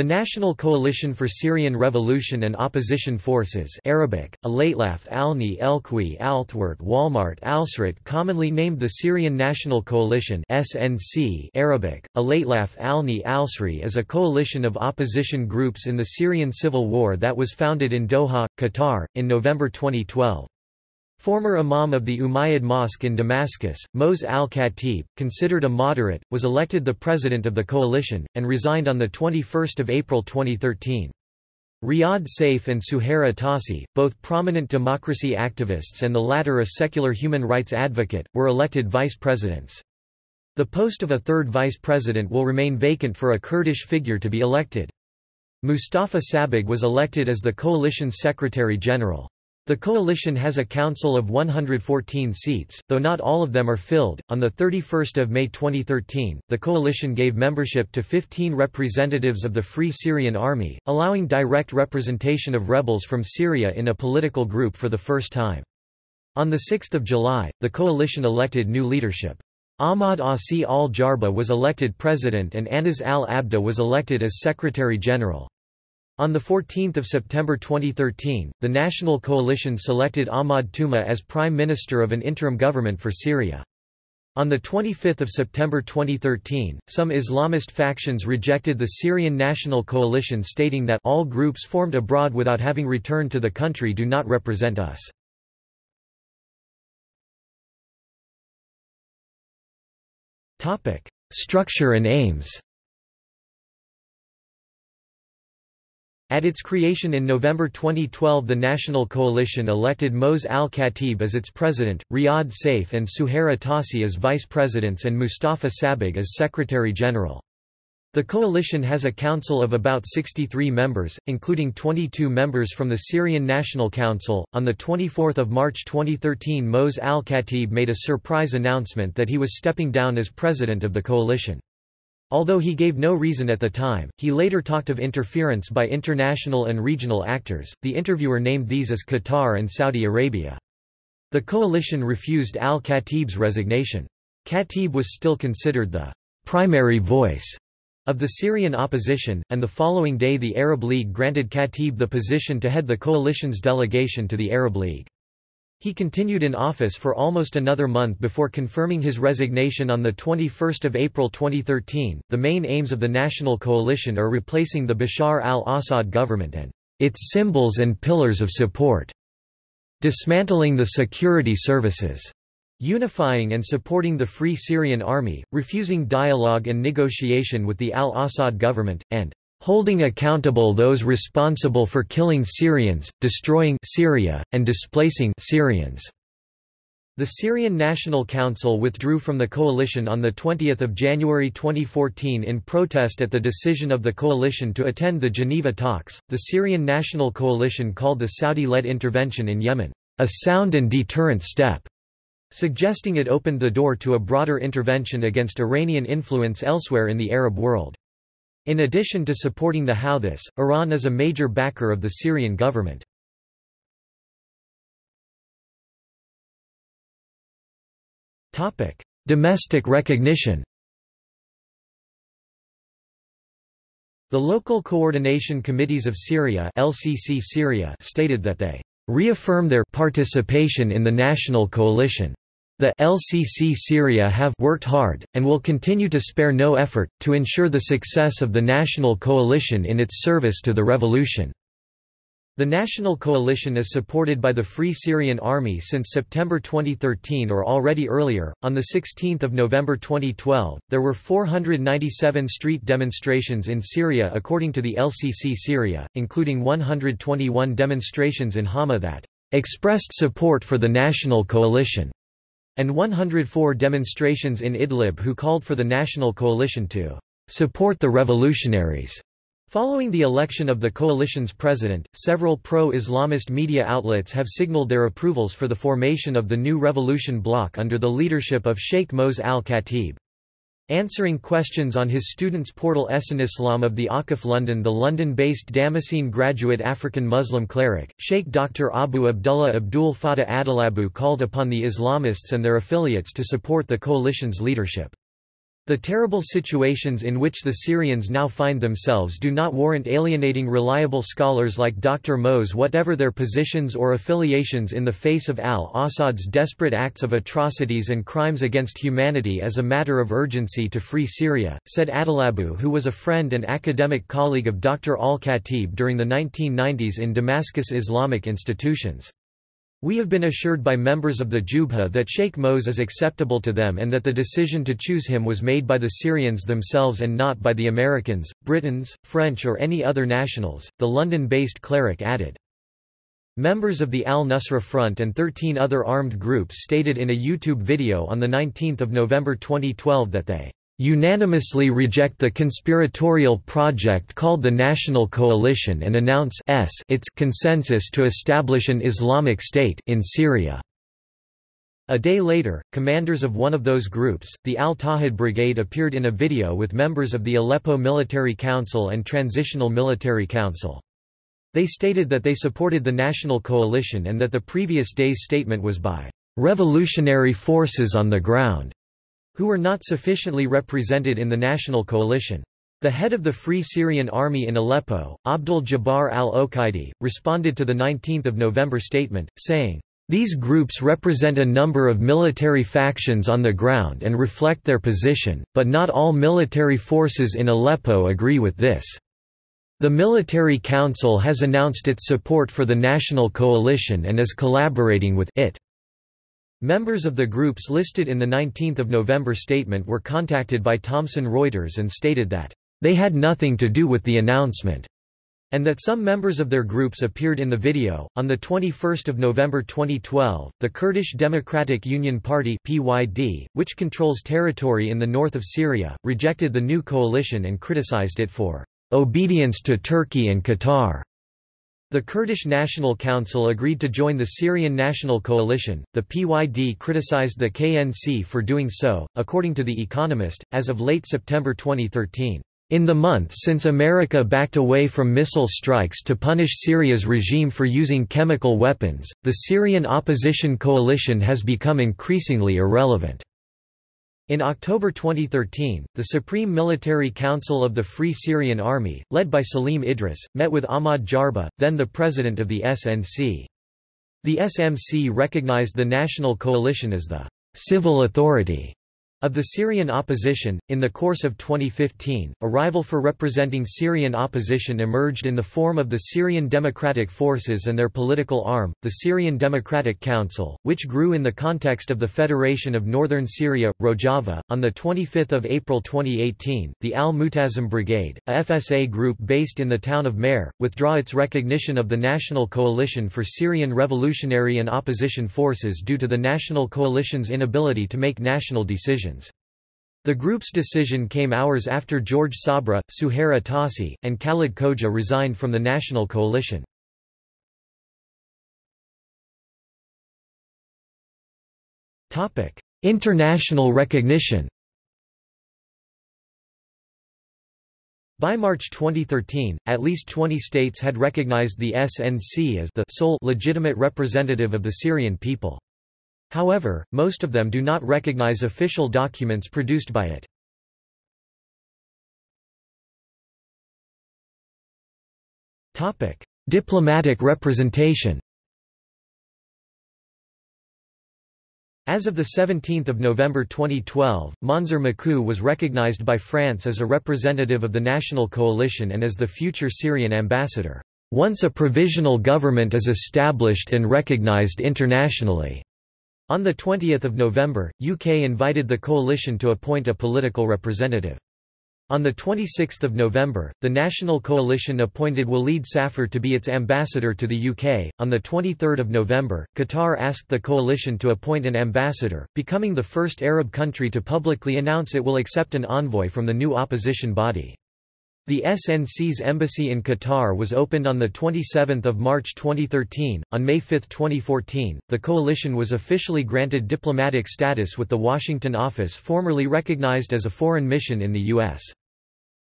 The National Coalition for Syrian Revolution and Opposition Forces Arabic, Alatlaf Alni Elqui Althwart Walmart Alsrat commonly named the Syrian National Coalition SNC Arabic, Alatlaf Alni Alsri is a coalition of opposition groups in the Syrian civil war that was founded in Doha, Qatar, in November 2012. Former imam of the Umayyad Mosque in Damascus, Moaz al-Khatib, considered a moderate, was elected the president of the coalition, and resigned on 21 April 2013. Riyad Saif and Suhair Atassi, both prominent democracy activists and the latter a secular human rights advocate, were elected vice presidents. The post of a third vice president will remain vacant for a Kurdish figure to be elected. Mustafa Sabbagh was elected as the coalition's secretary-general. The coalition has a council of 114 seats, though not all of them are filled. On the 31st of May 2013, the coalition gave membership to 15 representatives of the Free Syrian Army, allowing direct representation of rebels from Syria in a political group for the first time. On the 6th of July, the coalition elected new leadership. Ahmad Asi al-Jarba was elected president and Anas al-Abda was elected as secretary-general. On 14 September 2013, the National Coalition selected Ahmad Touma as Prime Minister of an interim government for Syria. On 25 September 2013, some Islamist factions rejected the Syrian National Coalition stating that all groups formed abroad without having returned to the country do not represent us. Structure and aims At its creation in November 2012 the National Coalition elected Moaz al-Khatib as its president, Riyad Saif and Suhair Atassi as vice presidents and Mustafa Sabbagh as secretary-general. The coalition has a council of about 63 members, including 22 members from the Syrian National Council. On the 24th of March 2013, Moaz al-Khatib made a surprise announcement that he was stepping down as president of the coalition. Although he gave no reason at the time, he later talked of interference by international and regional actors. The interviewer named these as Qatar and Saudi Arabia. The coalition refused al-Khatib's resignation. Khatib was still considered the primary voice of the Syrian opposition, and the following day the Arab League granted Khatib the position to head the coalition's delegation to the Arab League. He continued in office for almost another month before confirming his resignation on 21 April 2013. The main aims of the National Coalition are replacing the Bashar al-Assad government and its symbols and pillars of support, dismantling the security services, unifying and supporting the Free Syrian Army, refusing dialogue and negotiation with the al-Assad government, and holding accountable those responsible for killing Syrians, destroying Syria, and displacing Syrians. The Syrian National Council withdrew from the coalition on 20 January 2014 in protest at the decision of the coalition to attend the Geneva talks. The Syrian National Coalition called the Saudi-led intervention in Yemen, a sound and deterrent step, suggesting it opened the door to a broader intervention against Iranian influence elsewhere in the Arab world. In addition to supporting the Houthis, Iran is a major backer of the Syrian government. Domestic recognition. The Local Coordination Committees of Syria, LCC Syria stated that they reaffirm their participation in the national coalition the LCC Syria have worked hard, and will continue to spare no effort, to ensure the success of the national coalition in its service to the revolution. The National Coalition is supported by the Free Syrian Army since September 2013 or already earlier. On the 16th of November 2012, there were 497 street demonstrations in Syria according to the LCC Syria, including 121 demonstrations in Hama that expressed support for the National Coalition and 104 demonstrations in Idlib who called for the National Coalition to support the revolutionaries. Following the election of the coalition's president, several pro-Islamist media outlets have signaled their approvals for the formation of the new revolution bloc under the leadership of Sheikh Moaz al-Khatib. Answering questions on his students' portal Essan Islam of the Akif London the London-based Damascene graduate African Muslim cleric, Sheikh Dr. Abu Abdullah Abdul Fattah Adelabu called upon the Islamists and their affiliates to support the coalition's leadership. The terrible situations in which the Syrians now find themselves do not warrant alienating reliable scholars like Dr. Moaz whatever their positions or affiliations in the face of al-Assad's desperate acts of atrocities and crimes against humanity as a matter of urgency to free Syria, said Adelabu who was a friend and academic colleague of Dr. al-Khatib during the 1990s in Damascus Islamic institutions. We have been assured by members of the Jubha that Sheikh Moaz is acceptable to them and that the decision to choose him was made by the Syrians themselves and not by the Americans, Britons, French or any other nationals, the London-based cleric added. Members of the Al-Nusra Front and 13 other armed groups stated in a YouTube video on 19 November 2012 that they unanimously reject the conspiratorial project called the National Coalition and announce its consensus to establish an Islamic State in Syria. A day later, commanders of one of those groups, the Al-Tawhid Brigade appeared in a video with members of the Aleppo Military Council and Transitional Military Council. They stated that they supported the National Coalition and that the previous day's statement was by revolutionary forces on the ground who were not sufficiently represented in the national coalition. The head of the Free Syrian Army in Aleppo, Abdul Jabbar al-Okaidi, responded to the 19 November statement, saying, these groups represent a number of military factions on the ground and reflect their position, but not all military forces in Aleppo agree with this. The Military Council has announced its support for the National Coalition and is collaborating with it. Members of the groups listed in the 19 November statement were contacted by Thomson Reuters and stated that, "...they had nothing to do with the announcement." and that some members of their groups appeared in the video. On the 21st of November 2012, the Kurdish Democratic Union Party (PYD), which controls territory in the north of Syria, rejected the new coalition and criticized it for obedience to Turkey and Qatar. The Kurdish National Council agreed to join the Syrian National Coalition. The PYD criticized the KNC for doing so, according to The Economist, as of late September 2013. In the months since America backed away from missile strikes to punish Syria's regime for using chemical weapons, the Syrian opposition coalition has become increasingly irrelevant. In October 2013, the Supreme Military Council of the Free Syrian Army, led by Salim Idris, met with Ahmad Jarba, then the president of the SNC. The SMC recognized the National Coalition as the civil authority of the Syrian opposition, in the course of 2015, a rival for representing Syrian opposition emerged in the form of the Syrian Democratic Forces and their political arm, the Syrian Democratic Council, which grew in the context of the Federation of Northern Syria, Rojava. On 25 April 2018, the Al-Mutazim Brigade, a FSA group based in the town of Mer, withdraw its recognition of the National Coalition for Syrian Revolutionary and Opposition Forces due to the National Coalition's inability to make national decisions. The group's decision came hours after George Sabra, Suhair Atassi, and Khalid Khoja resigned from the National Coalition. International recognition By March 2013, at least 20 states had recognized the SNC as the sole legitimate representative of the Syrian people. However, most of them do not recognize official documents produced by it. Diplomatic representation As of 17 November 2012, Monzur Makou was recognized by France as a representative of the National Coalition and as the future Syrian ambassador. Once a provisional government is established and recognized internationally, on 20 November, UK invited the coalition to appoint a political representative. On 26 November, the National Coalition appointed Walid Safar to be its ambassador to the UK. On 23 November, Qatar asked the coalition to appoint an ambassador, becoming the first Arab country to publicly announce it will accept an envoy from the new opposition body. The SNC's embassy in Qatar was opened on 27 March 2013. On May 5, 2014, the coalition was officially granted diplomatic status with the Washington office formerly recognized as a foreign mission in the U.S.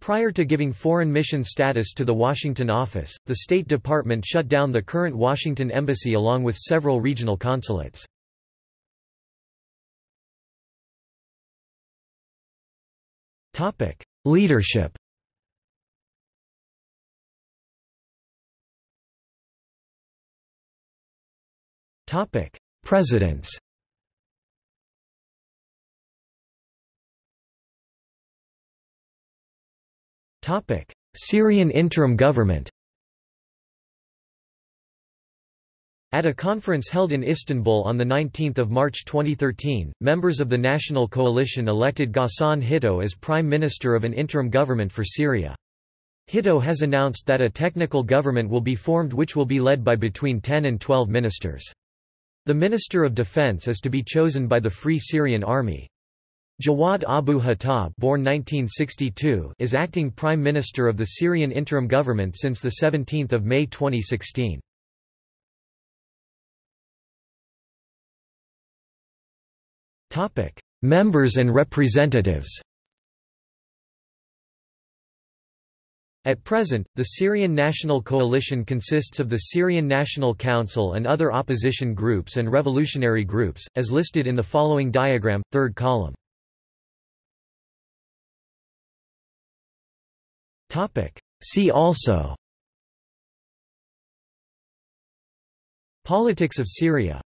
Prior to giving foreign mission status to the Washington office, the State Department shut down the current Washington embassy along with several regional consulates. Topic: Leadership. Topic: Presidents. Topic: Syrian interim government. At a conference held in Istanbul on 19 March 2013, members of the National Coalition elected Ghassan Hitto as Prime Minister of an interim government for Syria. Hitto has announced that a technical government will be formed which will be led by between 10 and 12 ministers. The Minister of Defense is to be chosen by the Free Syrian Army. Jawad Abu Hattab born 1962 is acting Prime Minister of the Syrian interim government since 17 May 2016. Members and representatives At present, the Syrian National Coalition consists of the Syrian National Council and other opposition groups and revolutionary groups, as listed in the following diagram, third column. See also Politics of Syria